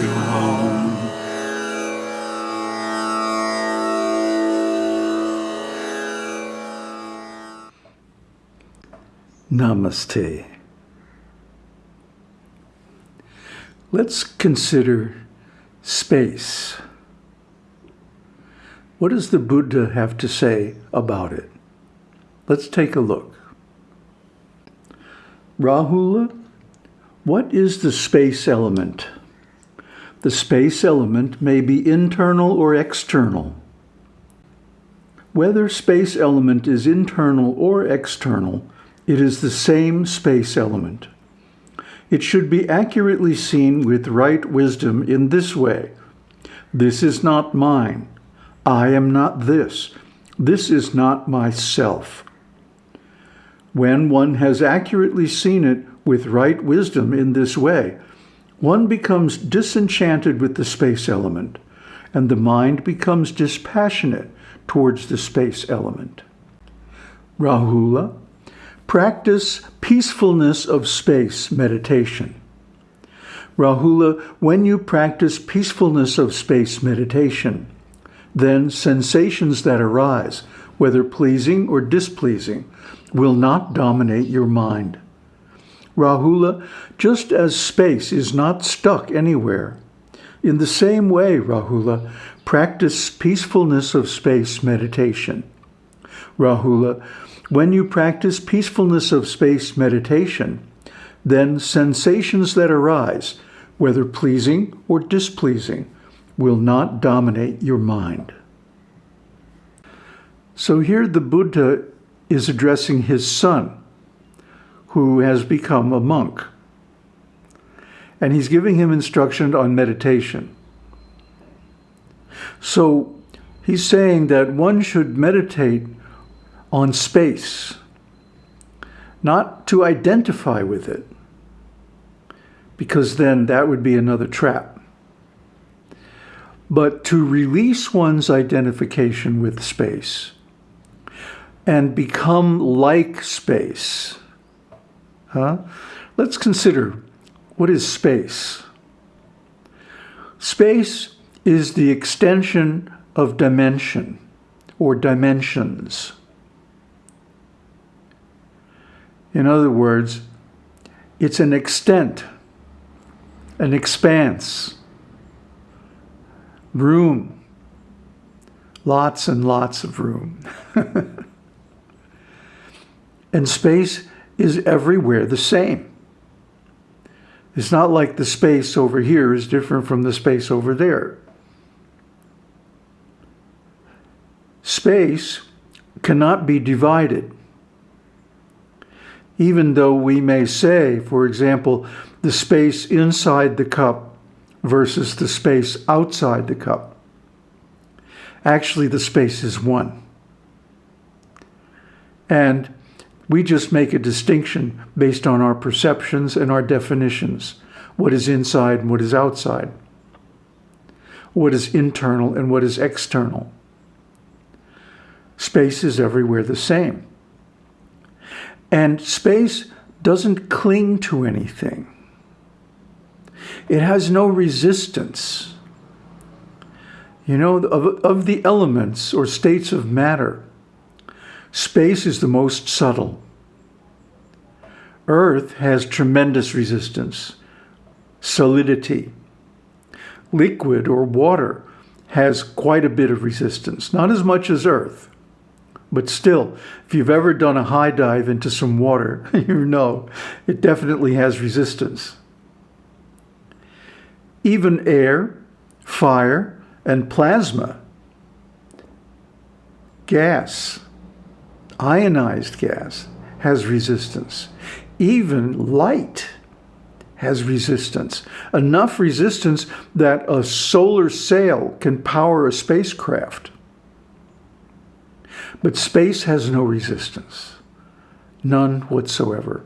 you home. Namaste. Let's consider space. What does the Buddha have to say about it? Let's take a look. Rahula, what is the space element? The space element may be internal or external. Whether space element is internal or external, it is the same space element. It should be accurately seen with right wisdom in this way. This is not mine. I am not this. This is not myself. When one has accurately seen it with right wisdom in this way, one becomes disenchanted with the space element, and the mind becomes dispassionate towards the space element. Rahula, practice peacefulness of space meditation. Rahula, when you practice peacefulness of space meditation, then sensations that arise, whether pleasing or displeasing, will not dominate your mind. Rahula, just as space is not stuck anywhere, in the same way, Rahula, practice peacefulness of space meditation. Rahula, when you practice peacefulness of space meditation, then sensations that arise, whether pleasing or displeasing, will not dominate your mind. So here the Buddha is addressing his son, who has become a monk. And he's giving him instruction on meditation. So he's saying that one should meditate on space, not to identify with it, because then that would be another trap, but to release one's identification with space and become like space. Huh? Let's consider what is space? Space is the extension of dimension or dimensions. In other words, it's an extent, an expanse, room, lots and lots of room. And space is everywhere the same. It's not like the space over here is different from the space over there. Space cannot be divided. Even though we may say, for example, the space inside the cup versus the space outside the cup. Actually, the space is one. And we just make a distinction based on our perceptions and our definitions. What is inside and what is outside. What is internal and what is external. Space is everywhere the same. And space doesn't cling to anything. It has no resistance. You know, of, of the elements or states of matter, Space is the most subtle. Earth has tremendous resistance, solidity. Liquid or water has quite a bit of resistance, not as much as Earth. But still, if you've ever done a high dive into some water, you know it definitely has resistance. Even air, fire, and plasma, gas, ionized gas has resistance. Even light has resistance. Enough resistance that a solar sail can power a spacecraft. But space has no resistance. None whatsoever.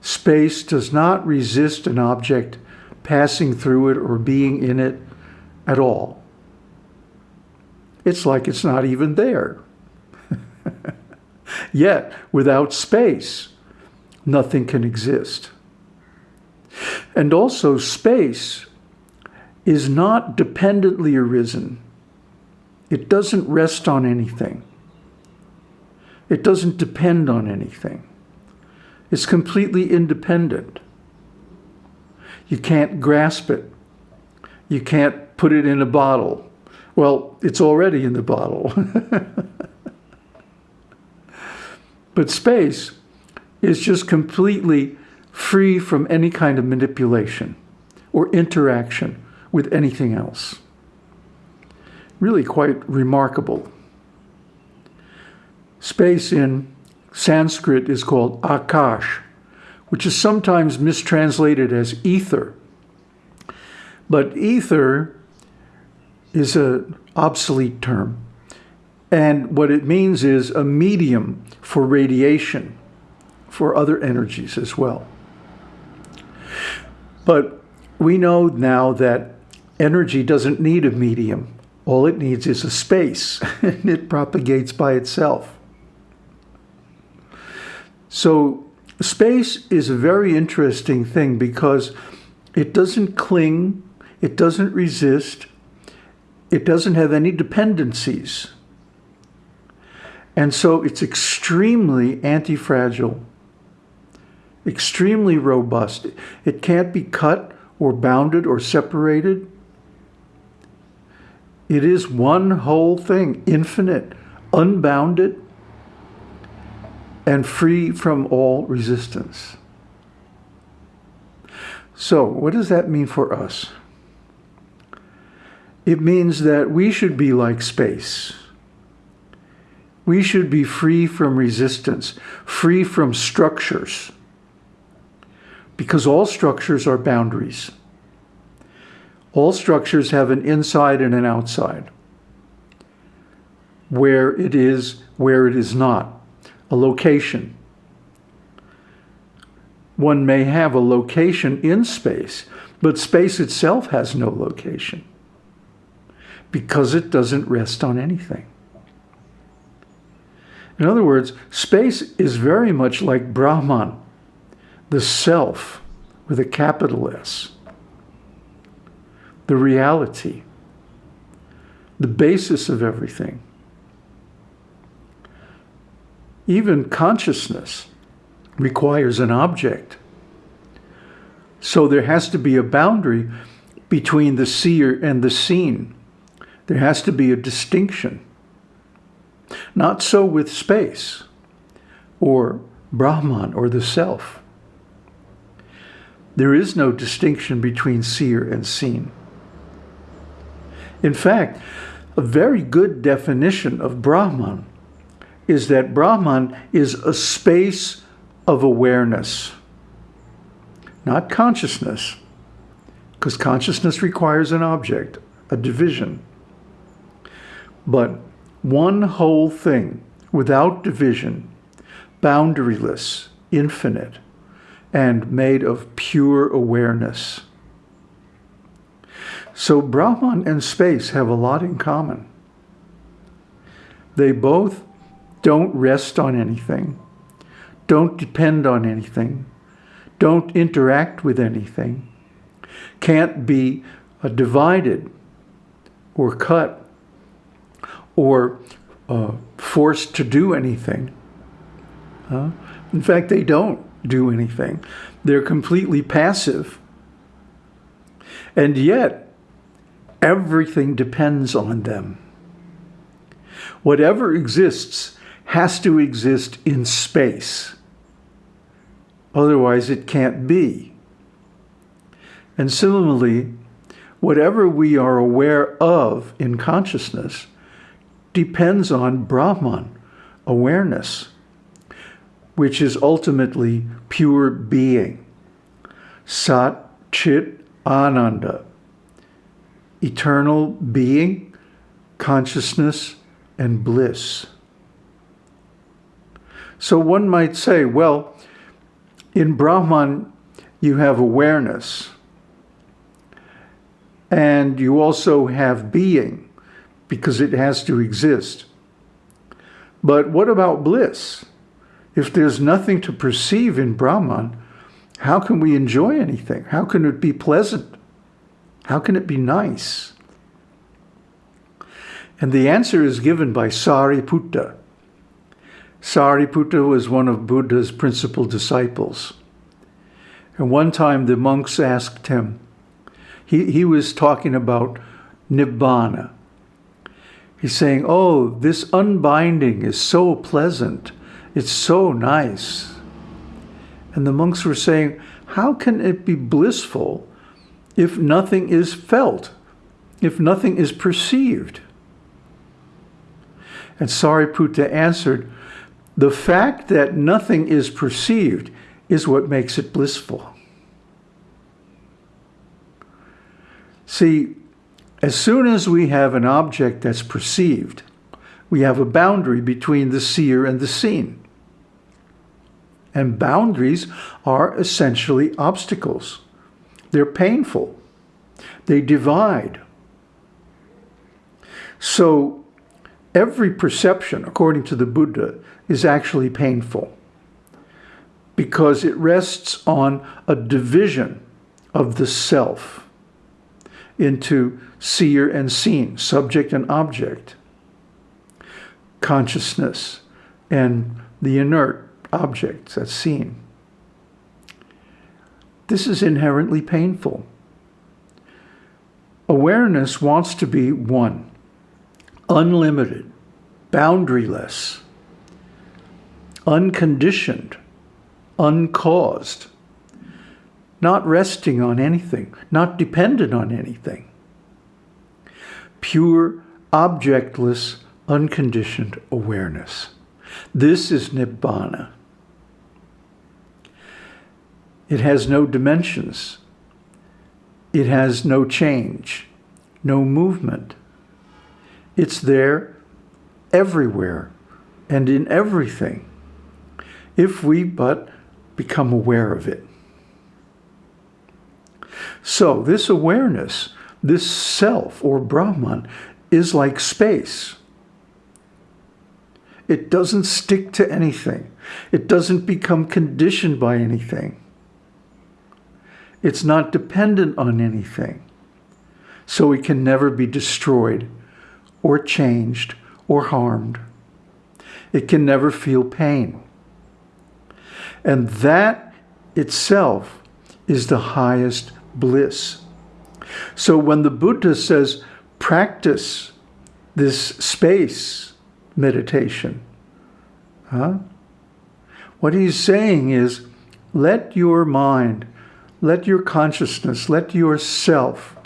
Space does not resist an object passing through it or being in it at all. It's like it's not even there. Yet, without space, nothing can exist. And also space is not dependently arisen. It doesn't rest on anything. It doesn't depend on anything. It's completely independent. You can't grasp it. You can't put it in a bottle. Well, it's already in the bottle. but space is just completely free from any kind of manipulation or interaction with anything else. Really quite remarkable. Space in Sanskrit is called akash, which is sometimes mistranslated as ether. But ether is an obsolete term. And what it means is a medium for radiation, for other energies as well. But we know now that energy doesn't need a medium. All it needs is a space, and it propagates by itself. So space is a very interesting thing because it doesn't cling, it doesn't resist, it doesn't have any dependencies. And so it's extremely anti-fragile, extremely robust. It can't be cut or bounded or separated. It is one whole thing, infinite, unbounded, and free from all resistance. So what does that mean for us? It means that we should be like space. We should be free from resistance, free from structures, because all structures are boundaries. All structures have an inside and an outside, where it is, where it is not a location. One may have a location in space, but space itself has no location because it doesn't rest on anything. In other words, space is very much like Brahman, the self with a capital S, the reality, the basis of everything even consciousness requires an object. So there has to be a boundary between the seer and the seen. There has to be a distinction. Not so with space or Brahman or the self. There is no distinction between seer and seen. In fact, a very good definition of Brahman is that Brahman is a space of awareness, not consciousness, because consciousness requires an object, a division. But one whole thing without division, boundaryless, infinite, and made of pure awareness. So Brahman and space have a lot in common. They both don't rest on anything. Don't depend on anything. Don't interact with anything. Can't be divided or cut or uh, forced to do anything. Uh, in fact, they don't do anything. They're completely passive. And yet, everything depends on them. Whatever exists has to exist in space. Otherwise, it can't be. And similarly, whatever we are aware of in consciousness depends on Brahman, awareness, which is ultimately pure being. Sat Chit Ananda, eternal being, consciousness, and bliss. So one might say, well, in Brahman, you have awareness. And you also have being, because it has to exist. But what about bliss? If there's nothing to perceive in Brahman, How can we enjoy anything? How can it be pleasant? How can it be nice? And the answer is given by Sariputta. Sariputta was one of Buddha's principal disciples. And one time the monks asked him, he, he was talking about Nibbana. He's saying, oh, this unbinding is so pleasant. It's so nice. And the monks were saying, how can it be blissful if nothing is felt, if nothing is perceived? And Sariputta answered, the fact that nothing is perceived is what makes it blissful. See, as soon as we have an object that's perceived, we have a boundary between the seer and the seen. And boundaries are essentially obstacles. They're painful. They divide. So every perception, according to the Buddha, is actually painful because it rests on a division of the self into seer and seen, subject and object, consciousness and the inert objects that's seen. This is inherently painful. Awareness wants to be one, unlimited, boundaryless, unconditioned, uncaused, not resting on anything, not dependent on anything. Pure, objectless, unconditioned awareness. This is Nibbana. It has no dimensions. It has no change, no movement. It's there everywhere and in everything if we but become aware of it. So this awareness, this self or Brahman is like space. It doesn't stick to anything. It doesn't become conditioned by anything. It's not dependent on anything. So it can never be destroyed or changed or harmed. It can never feel pain. And that itself is the highest bliss. So when the Buddha says, practice this space meditation, huh? what he's saying is, let your mind let your consciousness, let yourself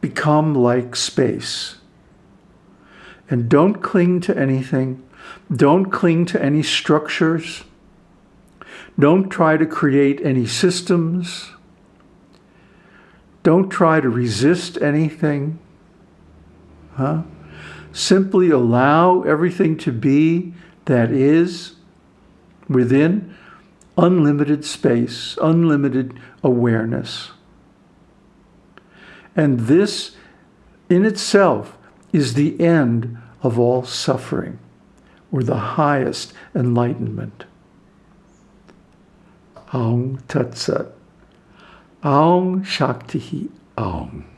become like space. And don't cling to anything. Don't cling to any structures. Don't try to create any systems. Don't try to resist anything. Huh? Simply allow everything to be that is within unlimited space, unlimited awareness. And this in itself is the end of all suffering, or the highest enlightenment. Om Tat Sat. Om Shakti Om.